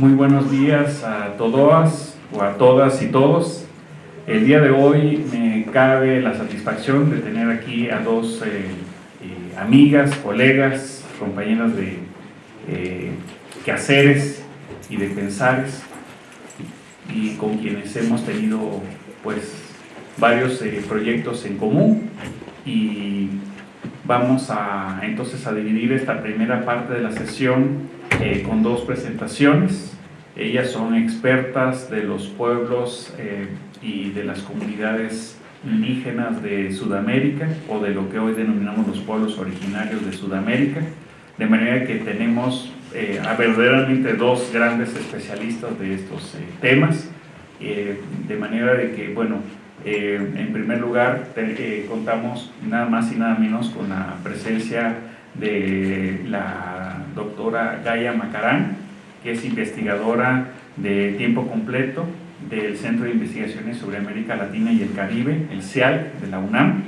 Muy buenos días a todas o a todas y todos. El día de hoy me cabe la satisfacción de tener aquí a dos eh, eh, amigas, colegas, compañeras de eh, quehaceres y de pensares y con quienes hemos tenido pues varios proyectos en común y vamos a entonces a dividir esta primera parte de la sesión eh, con dos presentaciones. Ellas son expertas de los pueblos eh, y de las comunidades indígenas de Sudamérica o de lo que hoy denominamos los pueblos originarios de Sudamérica, de manera que tenemos eh, a verdaderamente dos grandes especialistas de estos temas, de manera de que, bueno, en primer lugar contamos nada más y nada menos con la presencia de la doctora Gaia Macarán, que es investigadora de tiempo completo del Centro de Investigaciones sobre América Latina y el Caribe, el CIAL de la UNAM,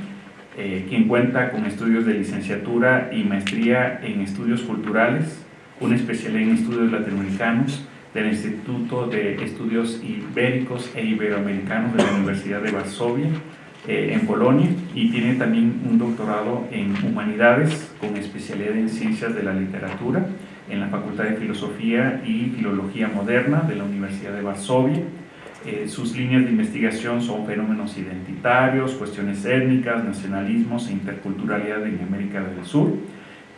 eh, quien cuenta con estudios de licenciatura y maestría en estudios culturales, una especialidad en estudios latinoamericanos del Instituto de Estudios Ibéricos e Iberoamericanos de la Universidad de Varsovia, eh, en Polonia y tiene también un doctorado en Humanidades con especialidad en Ciencias de la Literatura en la Facultad de Filosofía y Filología Moderna de la Universidad de Varsovia. Eh, sus líneas de investigación son fenómenos identitarios, cuestiones étnicas, nacionalismos e interculturalidad en América del Sur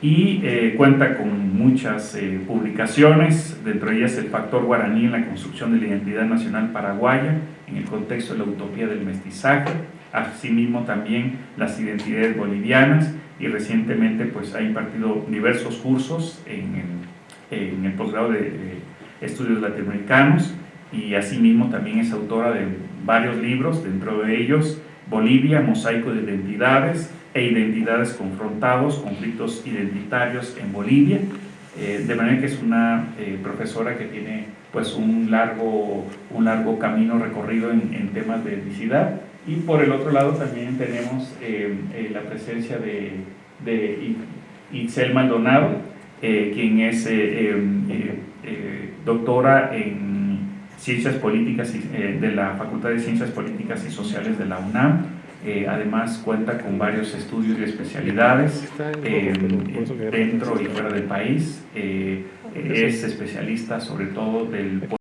y eh, cuenta con muchas publicaciones, dentro de ellas el factor guaraní en la construcción de la identidad nacional paraguaya en el contexto de la utopía del mestizaje, asimismo también las identidades bolivianas y recientemente pues ha impartido diversos cursos en, el posgrado de, estudios latinoamericanos y asimismo también es autora de varios libros, dentro de ellos Bolivia, Mosaico de Identidades e Identidades Confrontados, Conflictos Identitarios en Bolivia, eh, de manera que es una eh, profesora que tiene pues un largo, un largo camino recorrido en, en temas de etnicidad y por el otro lado también tenemos eh, eh, la presencia de, de Itzel Maldonado, eh, quien es doctora en Ciencias Políticas de la Facultad de Ciencias Políticas y Sociales de la UNAM. además cuenta con varios estudios y especialidades dentro y fuera del país. es especialista sobre todo del